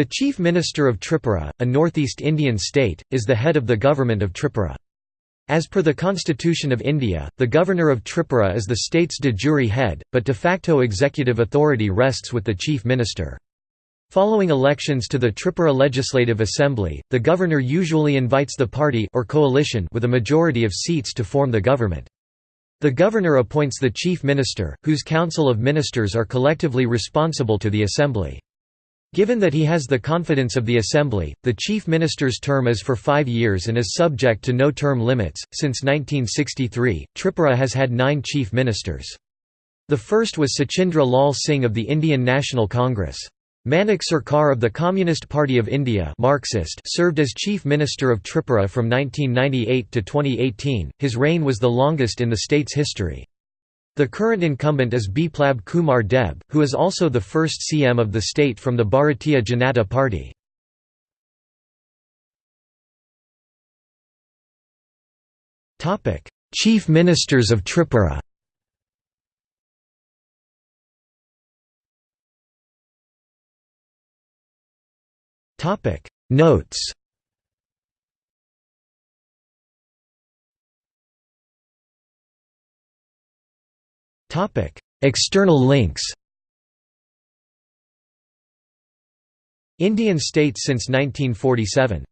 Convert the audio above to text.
The Chief Minister of Tripura, a northeast Indian state, is the head of the government of Tripura. As per the Constitution of India, the Governor of Tripura is the state's de jure head, but de facto executive authority rests with the Chief Minister. Following elections to the Tripura Legislative Assembly, the governor usually invites the party or coalition with a majority of seats to form the government. The governor appoints the chief minister, whose council of ministers are collectively responsible to the assembly. Given that he has the confidence of the Assembly, the Chief Minister's term is for five years and is subject to no term limits. Since 1963, Tripura has had nine Chief Ministers. The first was Sachindra Lal Singh of the Indian National Congress. Manik Sarkar of the Communist Party of India Marxist served as Chief Minister of Tripura from 1998 to 2018. His reign was the longest in the state's history. The current incumbent is Biplab Kumar Deb, who is also the first CM of the state from the Bharatiya Janata Party. Chief Ministers of Tripura Notes External links Indian states since 1947